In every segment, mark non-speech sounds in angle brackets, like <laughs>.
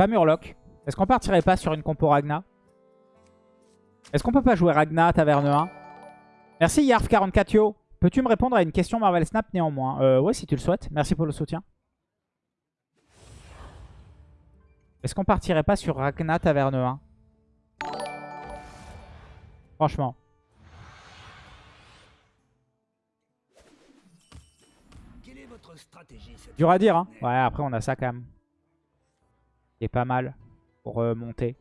pas Murloc. Est-ce qu'on partirait pas sur une compo Ragna? Est-ce qu'on peut pas jouer Ragna Taverne 1 Merci Yarf44yo. Peux-tu me répondre à une question Marvel Snap néanmoins? Euh, Ouais, si tu le souhaites. Merci pour le soutien. Est-ce qu'on partirait pas sur Ragna Taverne 1 Franchement. Quelle est votre stratégie cette Dur à dire, hein. Ouais, après on a ça quand même. Qui est pas mal pour monter.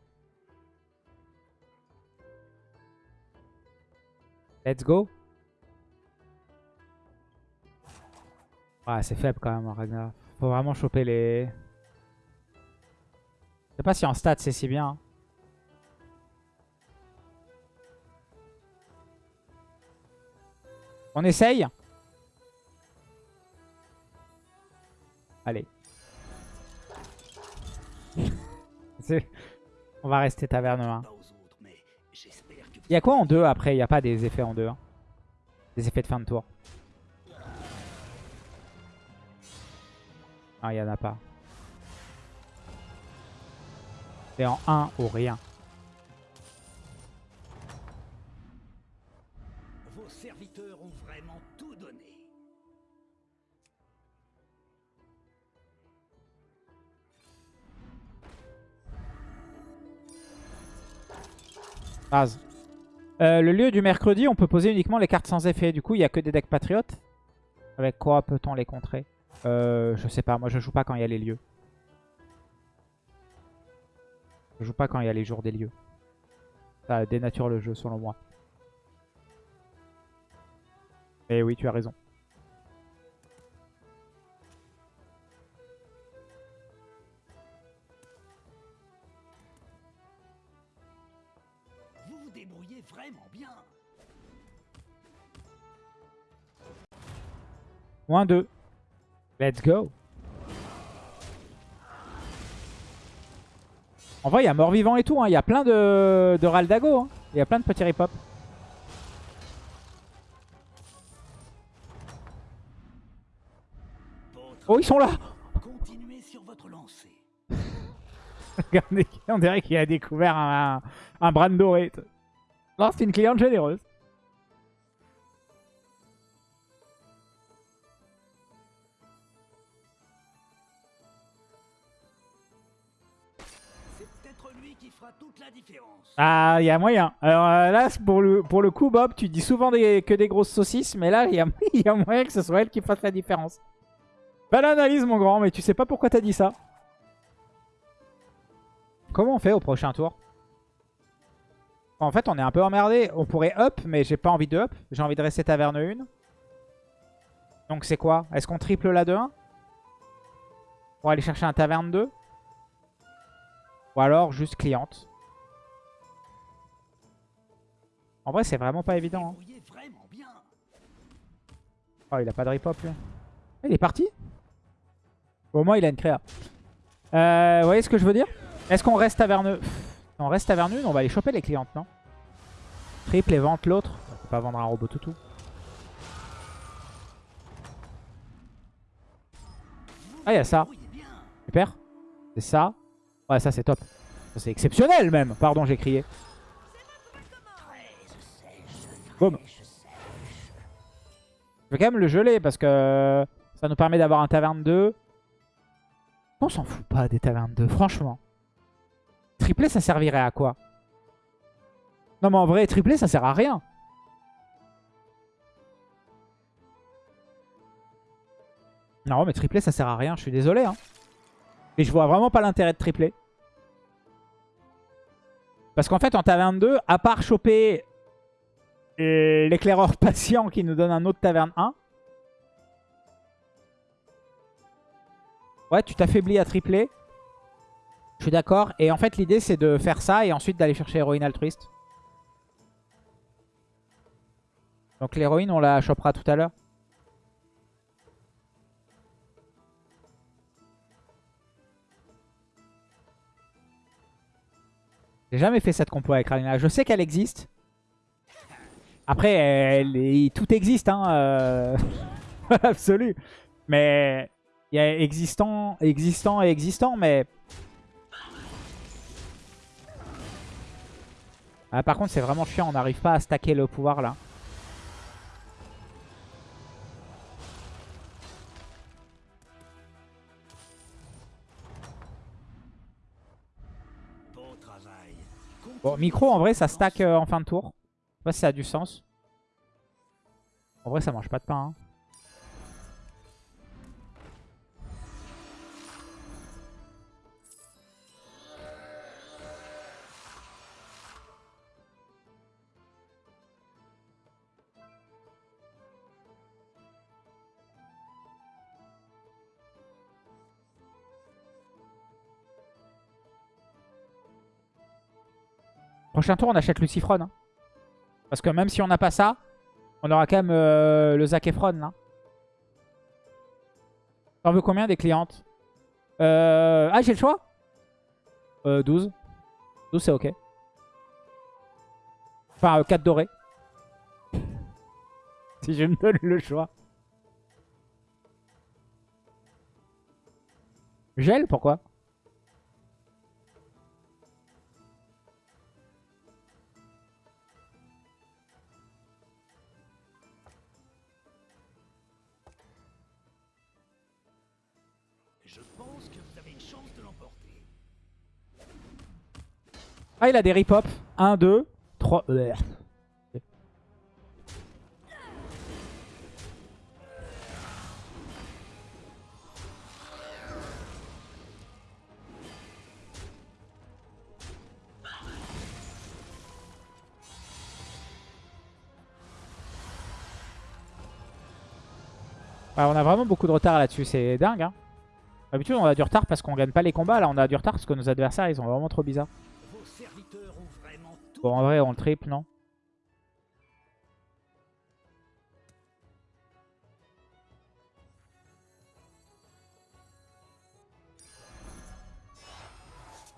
Let's go. Ouais, c'est faible quand même, hein, Ragnar. Faut vraiment choper les... Je sais pas si en stats c'est si bien. hein. On essaye Allez. On va rester taverne 1. pas aux autres, mais j'espère que vous Il y a quoi en 2 après? Il n'y a pas des effets en 2. Des effets de fin de tour. Ah, il n'y en a pas. C'est en 1 ou rien. Euh, le lieu du mercredi, on peut poser uniquement les cartes sans effet. Du coup, il n'y a que des decks patriotes. Avec quoi peut-on les contrer euh, Je sais pas, moi je joue pas quand il y a les lieux. Je joue pas quand il y a les jours des lieux. Ça dénature le jeu selon moi. Mais oui, tu as raison. Moins 2. Let's go. En vrai, il y a mort-vivant et tout. hein. Il y a plein de, de Raldago. hein. Il y a plein de petits rip-hop. Oh, ils sont là continuez sur votre lancée. <laughs> Regardez, on dirait qu'il a découvert un, un bran doré. Non, c'est une cliente généreuse. Ah, il y a moyen. Alors euh, là, pour le, pour coup, Bob, tu dis souvent que des grosses saucisses, mais là, il y a, <laughs> il y a moyen que ce soit elle qui fasse la différence. Belle analyse, mon grand, mais tu sais pas pourquoi t'as dit ça. Comment on fait au prochain tour? En fait, on est un peu emmerdé. On pourrait up, mais j'ai pas envie de up. J'ai envie de rester taverne 1. Donc c'est quoi? Est-ce qu'on triple la 2-1 Pour aller chercher un taverne 2 Ou alors juste cliente En vrai, c'est vraiment pas évident. hein. Vraiment bien. Oh, il a pas de rip-hop, lui. Il est parti Au moins, il a une créa. Euh, vous voyez ce que je veux dire? Est-ce qu'on reste taverneux Pff, On reste taverneux, on va aller choper les clientes, non? Triple et vente l'autre. On peut pas vendre un robot toutou. Ah, il y a ça. Super. C'est ça. Ouais, ça, c'est top. C'est exceptionnel, même. Pardon, j'ai crié. Boum. Je vais quand même le geler parce que ça nous permet d'avoir un taverne 2. On s'en fout pas des tavernes 2, franchement. Triplé, ça servirait à quoi? Non, mais en vrai, triplé, ça sert à rien. Non, mais triplé, ça sert à rien. Je suis désolé. Hein. Et je vois vraiment pas l'intérêt de tripler. Parce qu'en fait, en taverne 2, à part choper l'éclaireur patient qui nous donne un autre taverne 1. Ouais, tu t'affaiblis à tripler. Je suis d'accord. Et en fait, l'idée, c'est de faire ça et ensuite d'aller chercher héroïne altruiste. Donc l'héroïne, on la chopera tout à l'heure. J'ai jamais fait cette compo avec Ralina. Je sais qu'elle existe. Après, tout existe, hein, euh... <laughs> absolu. Mais il y a existant, existant et existant, mais... Ah, par contre, c'est vraiment chiant, on n'arrive pas à stacker le pouvoir là. Bon, micro, en vrai, ça stack euh, en fin de tour. Ça a du sens. En vrai, ça mange pas de pain. hein. Prochain tour, on achète Lucifron. hein. Parce que même si on n'a pas ça, on aura quand même euh, le Zac Efron là. T'en veux combien des clientes? Euh... Ah, j'ai le choix? Euh, 12. 12, c'est ok. Enfin, 4 dorés. <laughs> si je me donne le choix. Gel, pourquoi? Je pense que vous avez une chance de l'emporter. Ah, il a des rip-hop. 1, 2, 3. Ouais, on a vraiment beaucoup de retard là-dessus, c'est dingue. Hein. D'habitude, on a du retard parce qu'on gagne pas les combats. Là, on a du retard parce que nos adversaires, ils sont vraiment trop bizarres. Bon, en vrai, on le triple, non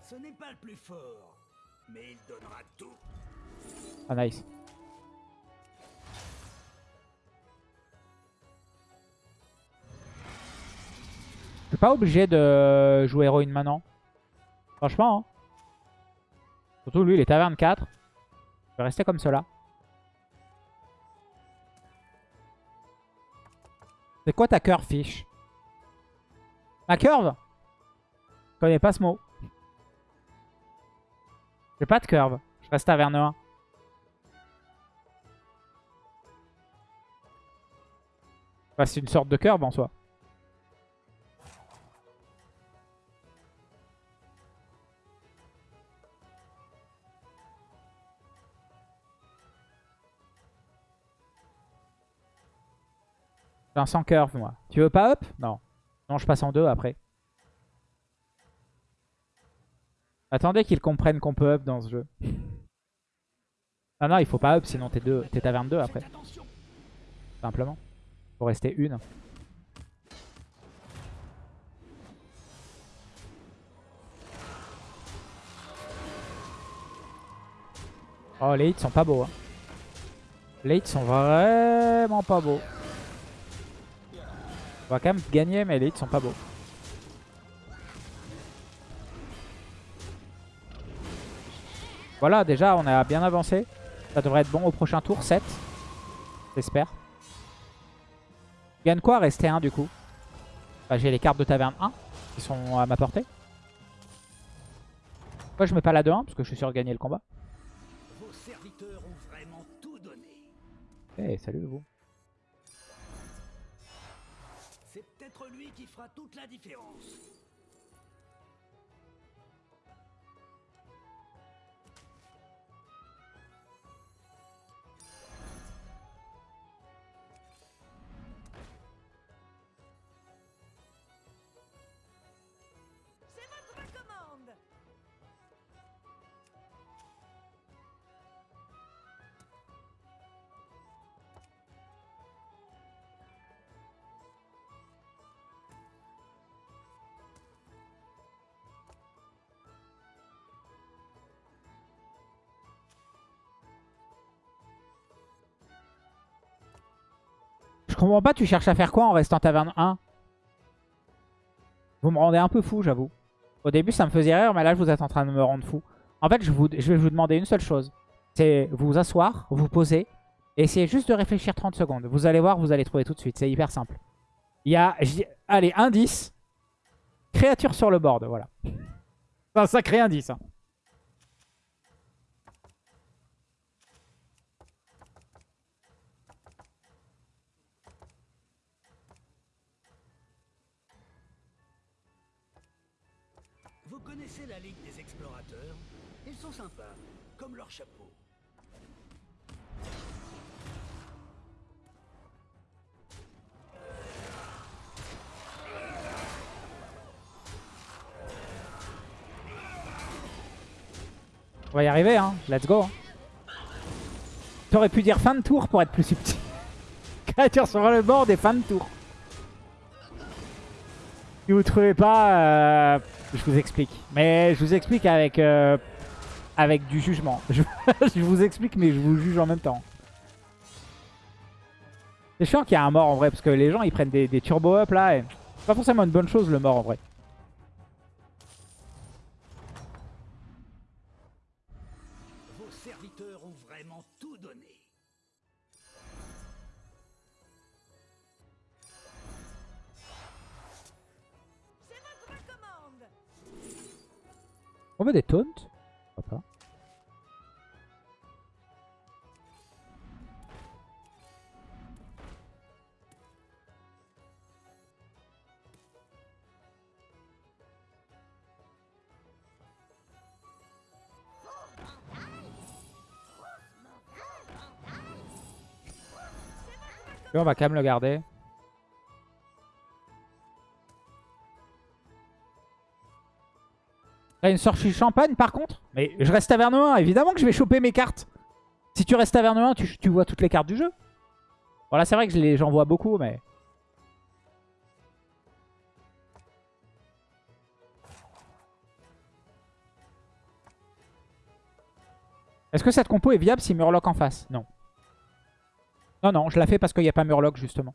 Ce n'est pas le plus fort, mais il donnera tout. Ah, nice. Pas obligé de jouer héroïne maintenant. Franchement, hein. Surtout lui, il est taverne 4. Je vais rester comme cela. C'est quoi ta curve, fiche? Ma curve? Je connais pas ce mot. J'ai pas de curve. Je reste taverne 1. Enfin, c'est une sorte de curve en soi. Sans curve, moi. Tu veux pas up? Non. Non, je passe en deux après. Attendez qu'ils comprennent qu'on peut up dans ce jeu. Ah non, il faut pas up, sinon t'es deux- t'es taverne 2 après. Simplement. Faut rester une. Oh, les hits sont pas beaux. Hein. Les hits sont vraiment pas beaux. On va quand même gagner, mais les hits sont pas beaux. Voilà, déjà, on a bien avancé. Ça devrait être bon au prochain tour, 7. J'espère. Je gagne quoi rester 1 du coup? Bah, J'ai les cartes de taverne 1 qui sont à ma portée. Pourquoi je mets pas la 2-1 Parce que je suis sûr de gagner le combat. Vos. Eh, salut vous. Toute la différence. Comprends pas, tu cherches à faire quoi en restant taverne 1 Vous me rendez un peu fou, j'avoue. Au début, ça me faisait rire, mais là, vous êtes en train de me rendre fou. En fait, je, vais vous demander une seule chose. C'est vous asseoir, vous poser, et essayez juste de réfléchir 30 secondes. Vous allez voir, vous allez trouver tout de suite. C'est hyper simple. Il y a, allez, indice. Créature sur le board, voilà. C'est un sacré indice. hein. Connaissez la Ligue des Explorateurs? Ils sont sympas, comme leur chapeau. On va y arriver, hein. Let's go. hein. T'aurais pu dire fin de tour pour être plus subtil. <laughs> Créature sur le board et fin de tour. Si vous trouvez pas, euh, je vous explique. Mais je vous explique avec, euh, avec du jugement. <laughs> Je, vous explique, mais je vous juge en même temps. C'est chiant qu'il y a un mort en vrai, parce que les gens ils prennent des, des turbo up là. Et... C'est pas forcément une bonne chose le mort en vrai. Vos serviteurs ont vraiment tout donné. On veut des taunts on va quand même le garder. T'as une sortie champagne par contre Mais je reste taverne 1, évidemment que je vais choper mes cartes. Si tu restes taverne 1, tu, tu vois toutes les cartes du jeu. Voilà, c'est vrai que j'en vois beaucoup, mais... Est-ce que cette compo est viable si Murloc en face? Non. Non, non, je la fais parce qu'il n'y a pas Murloc, justement.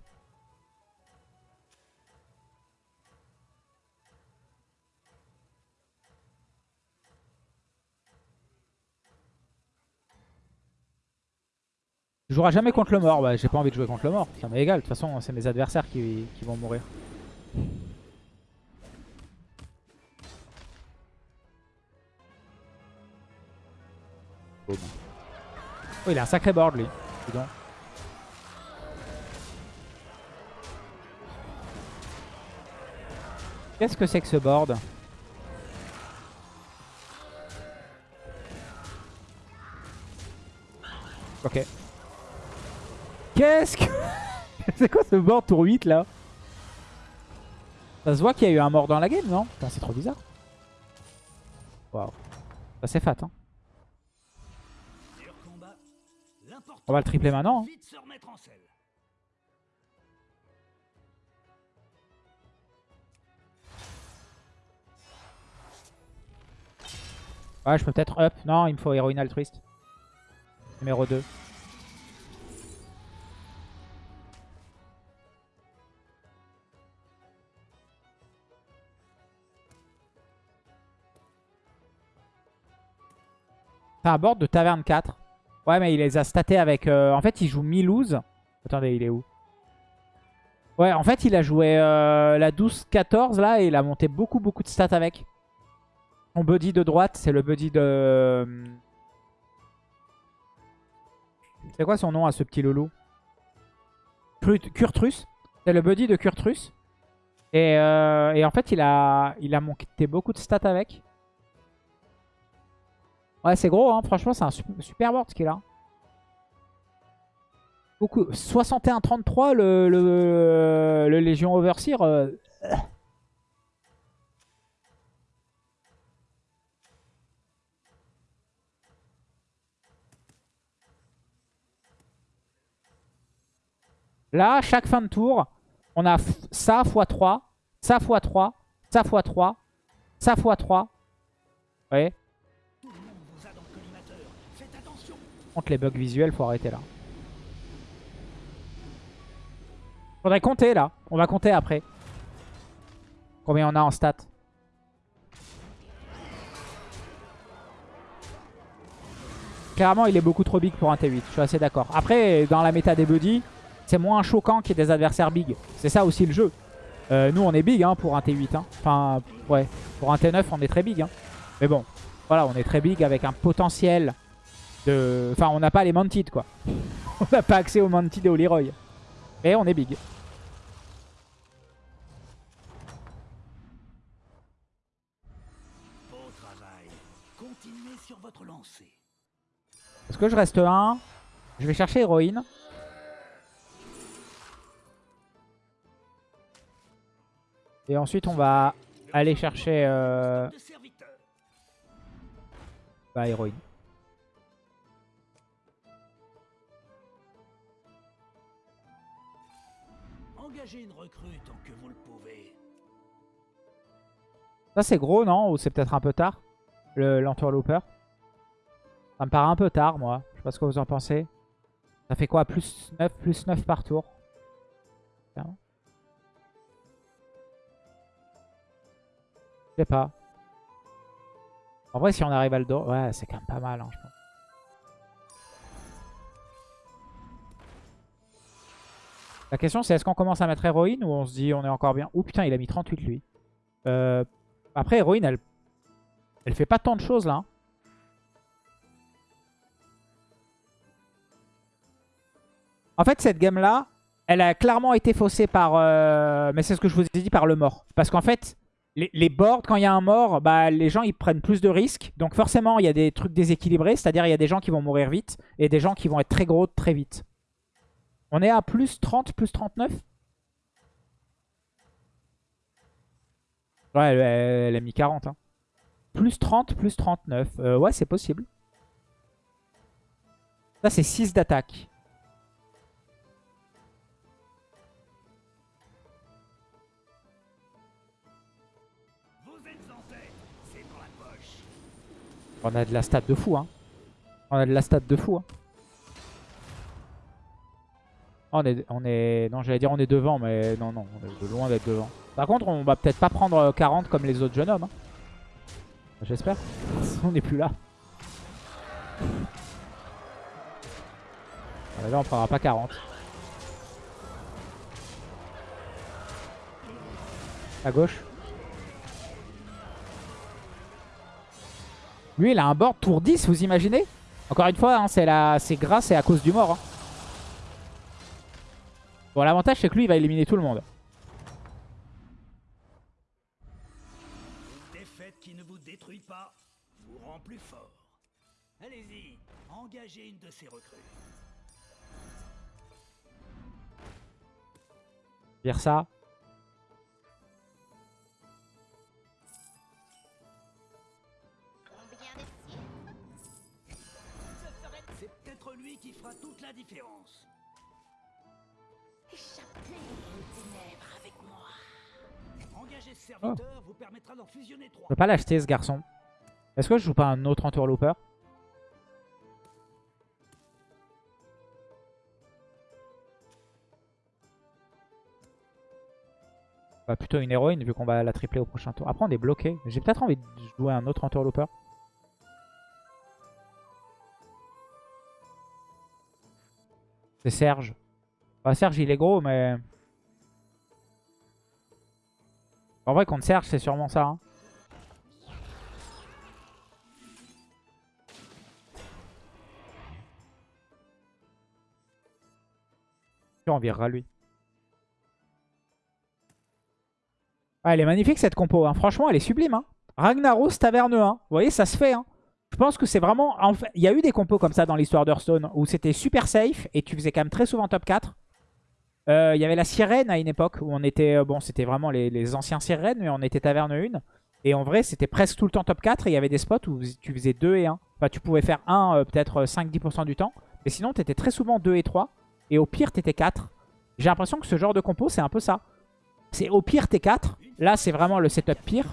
Je jouerai jamais contre le mort. Bah, j'ai pas envie de jouer contre le mort. Ça m'est égal. De toute façon, c'est mes adversaires qui, qui vont mourir. Oh, il a un sacré board, lui. Dis. Qu'est-ce que c'est que ce board? Ok. Qu'est-ce que... <laughs> c'est quoi ce board tour 8 là Ça se voit qu'il y a eu un mort dans la game, non Putain, c'est trop bizarre. Waouh. Ça c'est fat, hein. On va le tripler maintenant. hein. Ouais, je peux peut-être up. Non, il me faut héroïne altruiste. Numéro 2. C'est un board de taverne 4. Ouais, mais il les a statés avec... euh, En fait, il joue mi-lose. Attendez, il est où? Ouais, en fait, il a joué euh, la 12-14 là et il a monté beaucoup, beaucoup de stats avec. Son buddy de droite, c'est le buddy de... C'est quoi son nom à ce petit loulou? Kurtrus. C'est le buddy de Kurtrus. Et, euh, et en fait, il a, il a monté beaucoup de stats avec. Ouais, c'est gros, hein. franchement, c'est un su- super board ce qu'il a. Beaucoup. 61-33 le, le, le Légion Overseer. euh, Là, chaque fin de tour, on a ça x3, ça x3, ça x3, ça x3. Vous voyez Les bugs visuels, faut arrêter là. Faudrait compter là. On va compter après. Combien on a en stats? Clairement, il est beaucoup trop big pour un T8. Je suis assez d'accord. Après, dans la méta des buddies, c'est moins choquant qu'il y ait des adversaires big. C'est ça aussi le jeu. Euh, nous, on est big hein, pour un T8. hein. Enfin, ouais. Pour un T9, on est très big. hein. Mais bon, voilà, on est très big avec un potentiel de... Enfin, on n'a pas les Mounted, quoi. <laughs> on n'a pas accès aux Mounted et au Leroy. Mais on est big. Beau travail. Continuez sur votre lancée. Est-ce que je reste 1 Je vais chercher héroïne. Et ensuite, on va aller chercher euh, bah, héroïne. Une recrue tant que vous le pouvez. Ça, c'est gros, non? Ou c'est peut-être un peu tard? Le- L'entourlooper Ça me paraît un peu tard, moi. Je sais pas ce que vous en pensez. Ça fait quoi? Plus 9, plus 9 par tour? Tiens. Je sais pas. En vrai, si on arrive à le dos... Ouais, c'est quand même pas mal, hein, je pense. La question, c'est est-ce qu'on commence à mettre héroïne ou on se dit on est encore bien? Ouh, putain, il a mis 38, lui. Euh, après, héroïne, elle... Elle fait pas tant de choses, là. hein. En fait, cette game-là, elle a clairement été faussée par... euh, Mais c'est ce que je vous ai dit, par le mort. Parce qu'en fait, les, les boards, quand il y a un mort, bah, les gens, ils prennent plus de risques. Donc forcément, il y a des trucs déséquilibrés. C'est-à-dire, il y a des gens qui vont mourir vite et des gens qui vont être très gros très vite. On est à plus 30, plus 39 Ouais, elle, a mis 40. hein. Plus 30, plus 39. Euh, ouais, c'est possible. Ça, c'est 6 d'attaque. On a de la stat de fou. Hein. On a de la stat de fou. Hein. Oh, On est, on est... Non, j'allais dire on est devant, mais non, non, on est de loin d'être devant. Par contre, on va peut-être pas prendre euh, 40 comme les autres jeunes hommes. hein. J'espère. <laughs> on n'est plus là. Ah, Là, on prendra pas 40. À gauche. Lui, il a un board tour 10, vous imaginez? Encore une fois, hein, c'est la... c'est grâce et à cause du mort. hein. Bon, l'avantage, c'est que lui, il va éliminer tout le monde. Une défaite qui ne vous détruit pas vous rend plus fort. Allez-y, engagez une de ces recrues. Vire ça. C'est peut-être lui qui fera toute la différence. Échappez aux ténèbres avec moi. Engager ce serviteur vous permettra d'en fusionner trois. Je peux pas l'acheter, ce garçon. Est-ce que je joue pas un autre entourlooper Bah, plutôt une héroïne vu qu'on va la tripler au prochain tour. Après on est bloqué. J'ai peut-être envie de jouer un autre entourlooper. C'est Serge. Serge il est gros mais... En vrai contre Serge c'est sûrement ça. hein. On virera lui. Ah, elle est magnifique cette compo. hein. Franchement, elle est sublime. Hein. Ragnaros Taverne 1. Vous voyez, ça se fait. hein. Je pense que c'est vraiment... Il y a eu des compos comme ça dans l'histoire d'Hearthstone où c'était super safe et tu faisais quand même très souvent top 4. Euh, Il y avait la sirène à une époque où on était... euh, Bon, c'était vraiment les, les anciens sirènes, mais on était Taverne 1. Et en vrai, c'était presque tout le temps top 4 et il y avait des spots où tu faisais 2 et 1. Enfin, tu pouvais faire 1 peut-être 5-10% du temps. Mais sinon, tu étais très souvent 2 et 3. Et au pire, tu étais 4. J'ai l'impression que ce genre de compo, c'est un peu ça. C'est au pire, t'es 4. Là, c'est vraiment le setup pire.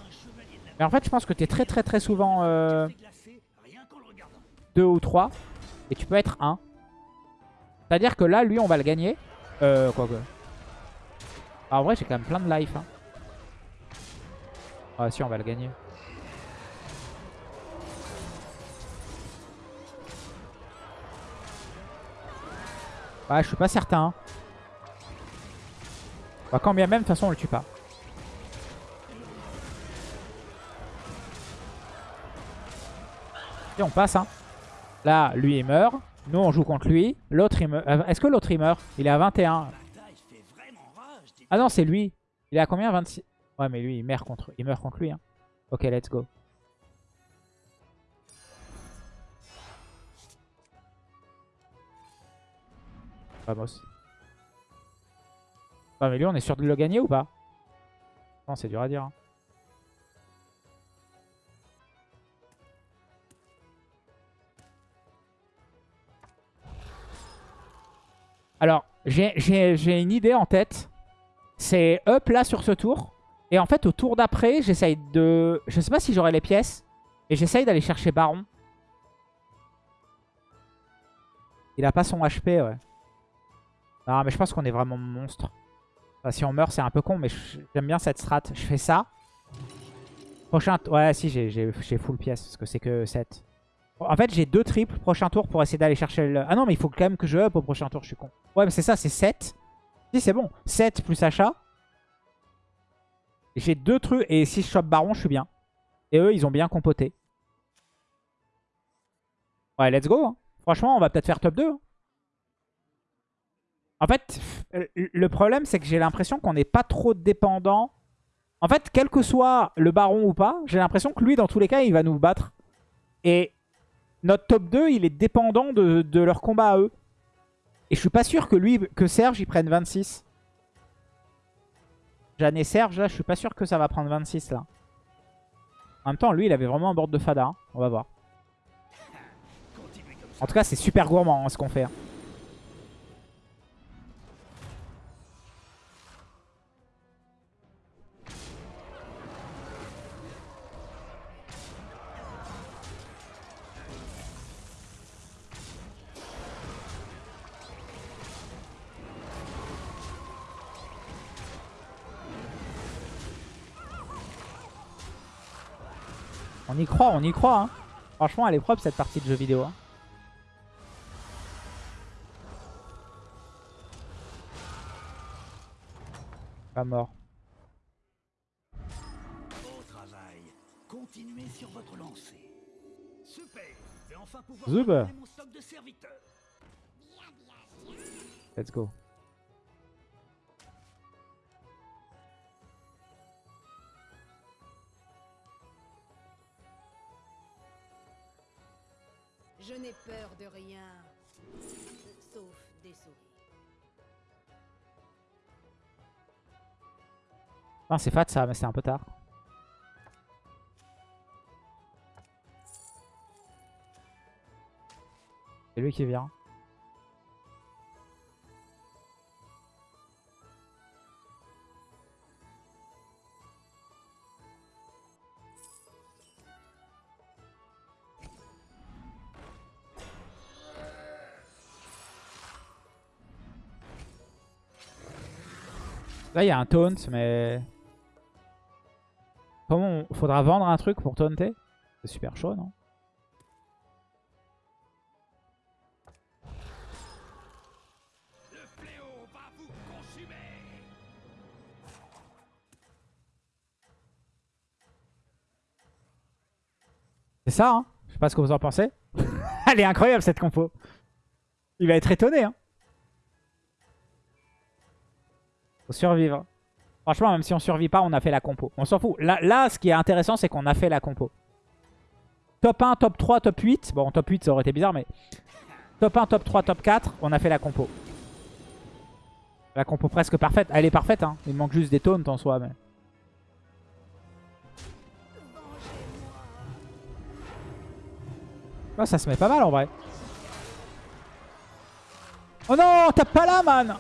Mais en fait, je pense que t'es très très très souvent euh, C'est glacé, rien qu'en le regardant. 2 ou 3. Et tu peux être 1. C'est-à-dire que là, lui, on va le gagner. Euh, quoi que. Ah, en vrai, j'ai quand même plein de life. Hein. Ah si, on va le gagner. Ouais, je suis pas certain. Bah, quand bien même, de toute façon, on le tue pas. Et on passe, hein. Là, lui, il meurt. Nous, on joue contre lui. L'autre, il meurt. Euh, Est-ce que l'autre, il meurt? Il est à 21. La bataille fait vraiment rage. des- Ah non, c'est lui. Il est à combien? 26 Ouais, mais lui, il meurt contre, il meurt contre lui. Hein. Ok, let's go. Vamos. Ouais, mais lui, on est sûr de le gagner ou pas? Non, c'est dur à dire. hein. Alors, j'ai- une idée en tête. C'est up là sur ce tour. Et en fait, au tour d'après, j'essaye de... Je sais pas si j'aurai les pièces. Et j'essaye d'aller chercher Baron. Il a pas son HP, ouais. Non, mais je pense qu'on est vraiment monstre. Si on meurt, c'est un peu con, mais j'aime bien cette strat. Je fais ça. Prochain... Ouais, si, j'ai full pièce, parce que c'est que 7. En fait, j'ai deux triples prochain tour pour essayer d'aller chercher le... Ah non, mais il faut quand même que je up au prochain tour, je suis con. Ouais, mais c'est ça, c'est 7. Si, c'est bon. 7 plus achat. J'ai deux trucs. Et si je chope Baron, je suis bien. Et eux, ils ont bien compoté. Ouais, let's go. hein. Franchement, on va peut-être faire top 2. hein. En fait, pff, le problème, c'est que j'ai l'impression qu'on n'est pas trop dépendant. En fait, quel que soit le Baron ou pas, j'ai l'impression que lui, dans tous les cas, il va nous battre. Et notre top 2, il est dépendant de, leur combat à eux. Et je suis pas sûr que lui, que Serge, il prenne 26. Jeanne et Serge, là, je suis pas sûr que ça va prendre 26, là. En même temps, lui, il avait vraiment un board de Fada. hein. On va voir. En tout cas, c'est super gourmand, hein, ce qu'on fait. On y croit, on y croit. hein. Franchement, elle est propre cette partie de jeu vidéo. hein. Pas mort. Beau travail. Continuez sur votre lancée. Super. Je vais enfin pouvoir Zub. terminer mon stock de serviteurs. Let's go. Je n'ai peur de rien. Sauf des souris. Non, c'est fat ça, mais c'est un peu tard. C'est lui qui vient. Là, il y a un taunt, mais... Comment on... Faudra vendre un truc pour taunter? C'est super chaud, non? C'est ça, hein? Je sais pas ce que vous en pensez. <laughs> Elle est incroyable, cette compo. Il va être étonné, hein survivre. Franchement, même si on survit pas, on a fait la compo. On s'en fout. Là, là, ce qui est intéressant, c'est qu'on a fait la compo. Top 1, top 3, top 8. Bon, top 8, ça aurait été bizarre, mais... Top 1, top 3, top 4, on a fait la compo. La compo presque parfaite. Elle est parfaite, hein. Il manque juste des taunts en soi, mais... Oh, ça se met pas mal en vrai. Oh non, tape pas là, man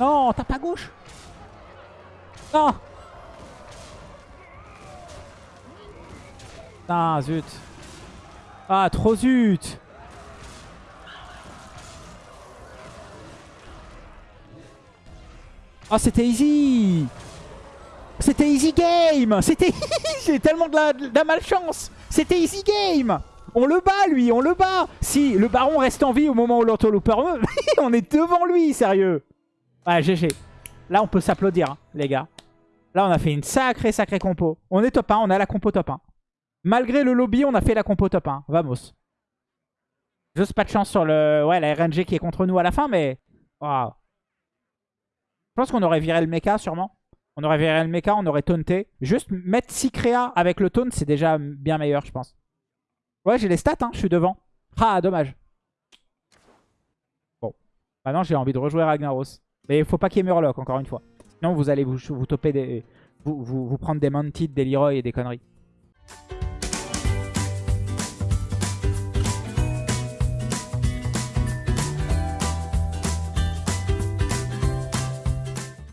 Non, tape à gauche. Non. Ah, zut. Ah, trop zut. Oh, c'était easy. C'était easy game. C'était... <laughs> J'ai tellement de la, malchance. C'était easy game. On le bat, lui, on le bat. Si le baron reste en vie au moment où l'auto-looper meurt, <laughs> on est devant lui, sérieux Ouais, GG. Là, on peut s'applaudir, hein, les gars. Là, on a fait une sacrée, sacrée compo. On est top 1, on a la compo top 1. Malgré le lobby, on a fait la compo top 1. Vamos. Juste pas de chance sur le... Ouais, la RNG qui est contre nous à la fin, mais... Waouh. Je pense qu'on aurait viré le mecha, sûrement. On aurait viré le mecha, on aurait taunté. Juste mettre 6 créas avec le taunt, c'est déjà bien meilleur, je pense. Ouais, j'ai les stats, hein, je suis devant. Ah, dommage. Bon. Maintenant, j'ai envie de rejouer Ragnaros. Mais il faut pas qu'il y ait Murloc, encore une fois. Sinon, vous allez vous, des... Vous, vous, prendre des Mounted, des Leroy et des conneries.